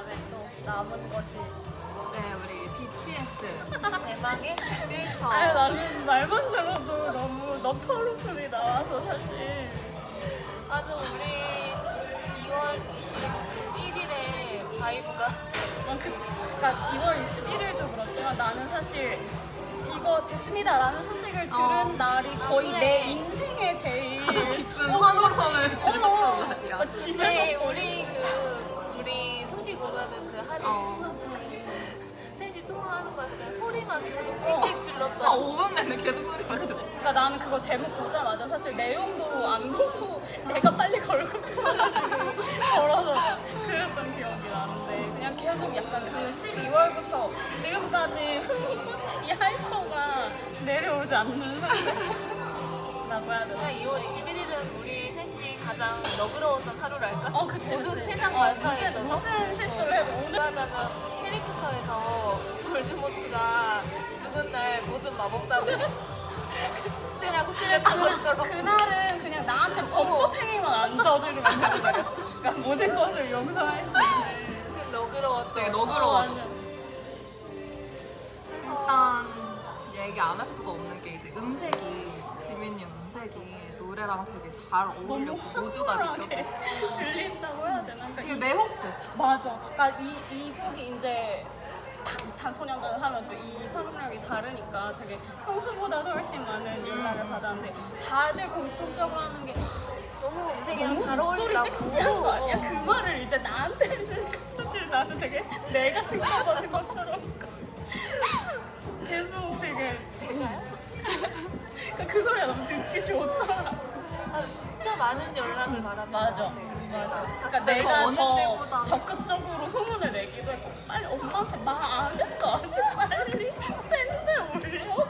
다음에 또 남은 것이 네, 우리 BTS 대박의 필터. 아니 나는 말만 들어도 너무 너털웃음이 나와서 사실 아주 우리 2월 21일에 vibe가 아, 그치. 그러니까 2월 21일도 그렇지만 나는 사실 이거 됐습니다라는 소식을 들은 어. 날이 거의 그래. 내 인생의 제일 가장 기쁜 환호성을 어, 날이야. 어, 집에 네, 우리 그러니까 나는 그거 제목 보자마자 사실 내용도 안 보고 내가 빨리 걸고 싶어가지고 걸어서 그랬던 기억이 나는데 그냥 계속 약간 그 12월부터 지금까지 이 하이퍼가 내려오지 않는 상태라고 해야 되나? 그냥 2월 21일은 우리 셋이 가장 너그러웠던 하루랄까? 어 그치 모든 그치. 세상 어, 만사에서 무슨, 무슨 실수를 해도 오늘 하자면 해리포터에서 볼드모트가 죽은 날 모든 마법사들 축제라고 쓰랬던 것처럼 그날은 그냥 나한테 되는 거야 그러니까 모든 것을 용서할 수 있는 그 너그러웠던 되게 어, 너그러웠어. 완전. 일단 얘기 안 할 수가 없는 게 이제 음색이 지민이 음색이 노래랑 되게 잘 어울렸고 모두가 느꼈고 들린다고 해야 되나? 그러니까 되게 이- 매혹됐어. 맞아. 그러니까 이, 이 곡이 이제 방탄소년단 하면 또이 파급력이 다르니까 되게 평소보다도 훨씬 많은 연락을 받았는데 다들 공통적으로 하는 게 너무 음색이랑 너무 잘 목소리 어울린다고 섹시한 거 아니야? 어. 그 말을 이제 나한테 해주니까 사실 나는 되게 내가 칭찬받은 것처럼 계속 되게 제가요? 그러니까 그 소리가 너무 듣기 좋다. 아, 진짜 많은 연락을 받았던 맞아. 것 같아. 맞아. 자, 그러니까 자, 내가 어느 더 때보다. 적극적으로 소문을 내기도 했고 빨리 엄마한테 말 안 했어 아직 빨리 팬들 올려.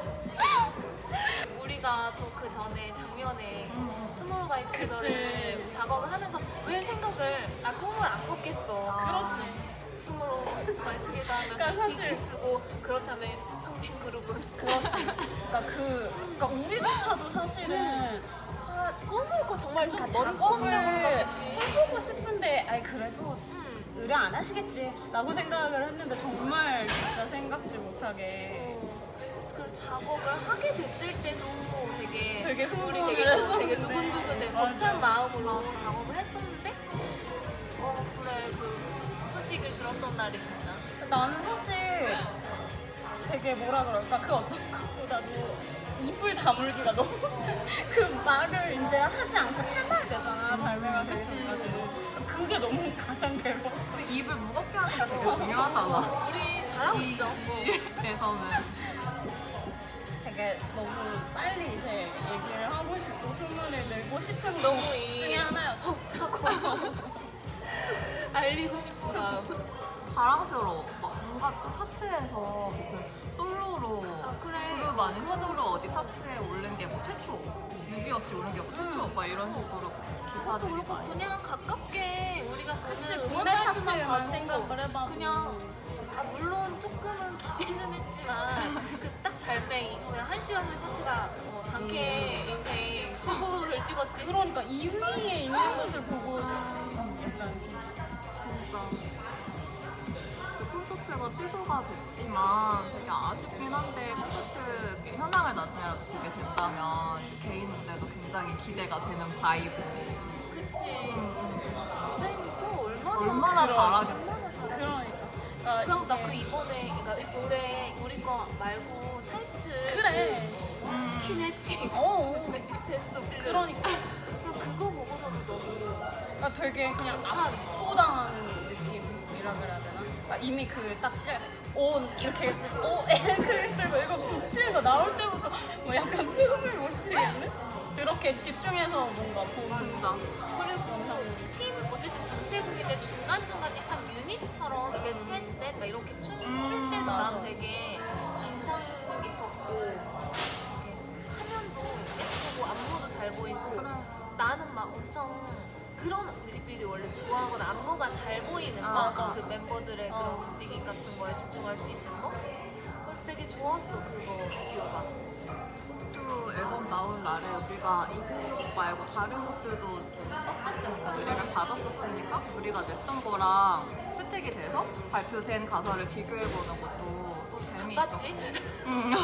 우리가 또 그 전에 작년에 음. 투모로우바이투게더를. 작업을 하면서 왜 생각을 나 꿈을 안 꿨겠어. 그렇지. 투모로우바이투게더 하면 그러니까 사실- 빅히트고 그렇다면 형팬 그룹은 그렇지. 그러니까 그 그러니까 우리조차도 사실은 아, 꿈을 꿔 정말 좀먼 작업을 꿈이라고 생각했지. 해보고 싶은데 아이 그래도 음. 의뢰 안 하시겠지 라고 생각을 했는데 정말 진짜 생각지 못하게 그 작업을 하게 됐을 때도 되게, 되게 우리 되게. 되게 두근두근해. 벅찬 마음으로 작업을 했었는데 어 그래 그 소식을 들었던 날이 진짜 나는 사실 되게 뭐라 그럴까 그 어떤 것보다도 입을 다물기가 너무 그 말을 이제 하지 않고 참아야 되잖아 발매가. 되어가지고 그게 너무 가장 괴로워. 입을 무겁게 하는 게 되게 중요하잖아. 우리 잘하고 이 있어. 일에서는 되게 너무 빨리 이제 얘기를 하고 싶고 소문을 내고 싶은 거 너무 이 중에 하나였어. 벅차고 알리고 마음. 자랑스러워. 막 뭔가 또 차트에서 무슨 솔로로 아, 그래. 그룹 아닌 솔로로 어디 차트에 오른 게 뭐 최초, 뮤비 없이 오른 게 뭐 최초, 막 이런 식으로 그것도 기사들이 그렇고 많이. 그냥 가깝게 우리가 그치 보는 국내 음원 차트만 봐도 생각을 해봐도 그냥 아, 물론 조금은 기대는 했지만 그 딱 발매 이후에 한 시간의 차트가 어, 단케 인생 초보를 찍었지 그러니까 2위에 있는 것을 보고 약간 진짜. 그 콘서트가 취소가 됐지만 되게 아쉽긴 한데 콘서트 그 현황을 나중에라도 보게 된다면 개인 무대도 굉장히 기대가 되는 바이브. 그치. 무대는 또 얼마나 얼마나 잘하겠어. 그러니까. 나그 이번에 그러니까 노래 우리 거 말고 타이틀. 그래. 음. 키네틱 어 베스트 그러니까. 그냥 그거 보고서도 너무 그러니까 되게 그냥 압도당한 느낌이라 그래야 되나? 그러니까 이미 그 딱 시작 온 이렇게 오 앵글 들고 이거 붙이는 거 나올 때부터 뭐 약간 숨을 못 쉬겠네? 그렇게 집중해서 뭔가 진짜. 그리고 팀 어쨌든 전체 곡인데 중간중간 약간 유닛처럼 이게 셋, 넷, 막 이렇게 춤, 음, 출 때도. 난 되게 인상 깊었고 이렇게 화면도 예쁘고 안무도 잘 보이고 그래. 나는 막 엄청 그런 뮤직비디오 원래 아, 아. 그 멤버들의 어. 그런 움직임 같은 거에 집중할 수 있는 거 되게 좋았어 그거 비디오가 또또 앨범 나온 날에 우리가 이 곡 말고 다른 곡들도 좀 썼었으니까 의뢰를 받았었으니까 우리가 냈던 거랑 채택이 돼서 발표된 가사를 비교해보는 것도 또 재미있었고? 응.